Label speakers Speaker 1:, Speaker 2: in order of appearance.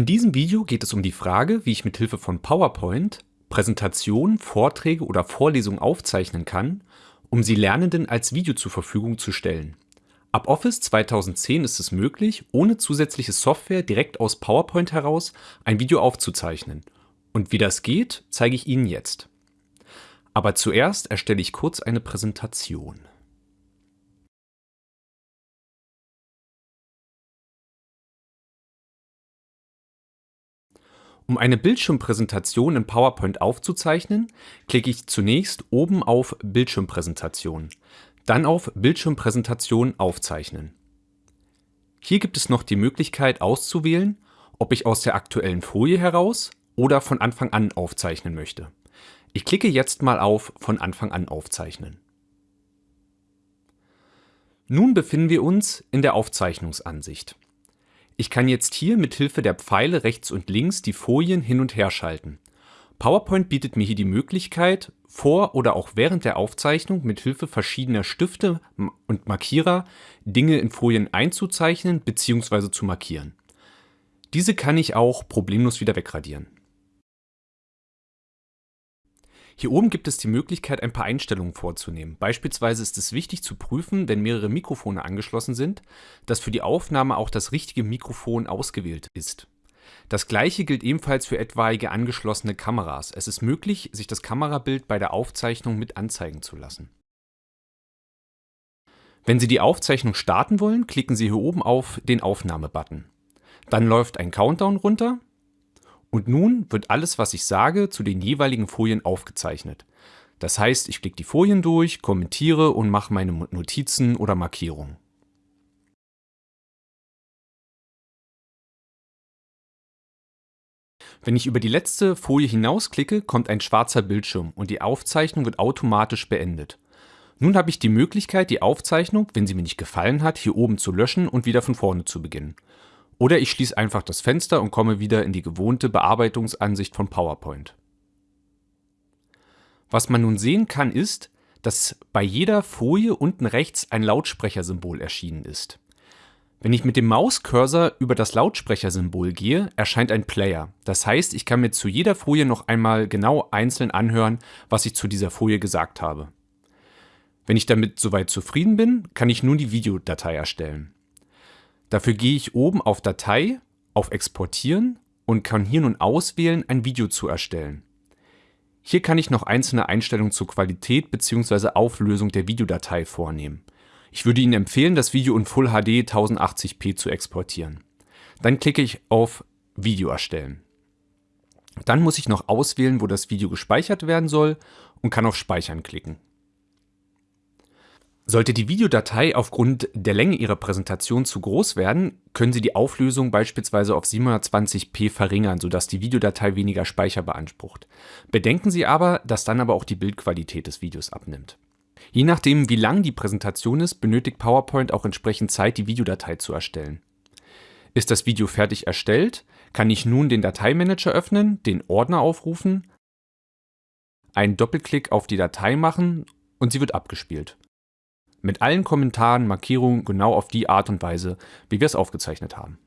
Speaker 1: In diesem Video geht es um die Frage, wie ich mit Hilfe von PowerPoint Präsentationen, Vorträge oder Vorlesungen aufzeichnen kann, um sie Lernenden als Video zur Verfügung zu stellen. Ab Office 2010 ist es möglich, ohne zusätzliche Software direkt aus PowerPoint heraus ein Video aufzuzeichnen. Und wie das geht, zeige ich Ihnen jetzt. Aber zuerst erstelle ich kurz eine Präsentation. Um eine Bildschirmpräsentation in PowerPoint aufzuzeichnen, klicke ich zunächst oben auf Bildschirmpräsentation, dann auf Bildschirmpräsentation aufzeichnen. Hier gibt es noch die Möglichkeit auszuwählen, ob ich aus der aktuellen Folie heraus oder von Anfang an aufzeichnen möchte. Ich klicke jetzt mal auf von Anfang an aufzeichnen. Nun befinden wir uns in der Aufzeichnungsansicht. Ich kann jetzt hier mit Hilfe der Pfeile rechts und links die Folien hin und her schalten. PowerPoint bietet mir hier die Möglichkeit, vor oder auch während der Aufzeichnung mit Hilfe verschiedener Stifte und Markierer Dinge in Folien einzuzeichnen bzw. zu markieren. Diese kann ich auch problemlos wieder wegradieren. Hier oben gibt es die Möglichkeit, ein paar Einstellungen vorzunehmen. Beispielsweise ist es wichtig zu prüfen, wenn mehrere Mikrofone angeschlossen sind, dass für die Aufnahme auch das richtige Mikrofon ausgewählt ist. Das gleiche gilt ebenfalls für etwaige angeschlossene Kameras. Es ist möglich, sich das Kamerabild bei der Aufzeichnung mit anzeigen zu lassen. Wenn Sie die Aufzeichnung starten wollen, klicken Sie hier oben auf den Aufnahme-Button. Dann läuft ein Countdown runter und nun wird alles, was ich sage, zu den jeweiligen Folien aufgezeichnet. Das heißt, ich klicke die Folien durch, kommentiere und mache meine Notizen oder Markierungen. Wenn ich über die letzte Folie hinausklicke, kommt ein schwarzer Bildschirm und die Aufzeichnung wird automatisch beendet. Nun habe ich die Möglichkeit, die Aufzeichnung, wenn sie mir nicht gefallen hat, hier oben zu löschen und wieder von vorne zu beginnen. Oder ich schließe einfach das Fenster und komme wieder in die gewohnte Bearbeitungsansicht von PowerPoint. Was man nun sehen kann ist, dass bei jeder Folie unten rechts ein Lautsprechersymbol erschienen ist. Wenn ich mit dem Mauscursor über das Lautsprechersymbol gehe, erscheint ein Player. Das heißt, ich kann mir zu jeder Folie noch einmal genau einzeln anhören, was ich zu dieser Folie gesagt habe. Wenn ich damit soweit zufrieden bin, kann ich nun die Videodatei erstellen. Dafür gehe ich oben auf Datei, auf Exportieren und kann hier nun auswählen, ein Video zu erstellen. Hier kann ich noch einzelne Einstellungen zur Qualität bzw. Auflösung der Videodatei vornehmen. Ich würde Ihnen empfehlen, das Video in Full HD 1080p zu exportieren. Dann klicke ich auf Video erstellen. Dann muss ich noch auswählen, wo das Video gespeichert werden soll und kann auf Speichern klicken. Sollte die Videodatei aufgrund der Länge Ihrer Präsentation zu groß werden, können Sie die Auflösung beispielsweise auf 720p verringern, sodass die Videodatei weniger Speicher beansprucht. Bedenken Sie aber, dass dann aber auch die Bildqualität des Videos abnimmt. Je nachdem, wie lang die Präsentation ist, benötigt PowerPoint auch entsprechend Zeit, die Videodatei zu erstellen. Ist das Video fertig erstellt, kann ich nun den Dateimanager öffnen, den Ordner aufrufen, einen Doppelklick auf die Datei machen und sie wird abgespielt. Mit allen Kommentaren, Markierungen genau auf die Art und Weise, wie wir es aufgezeichnet haben.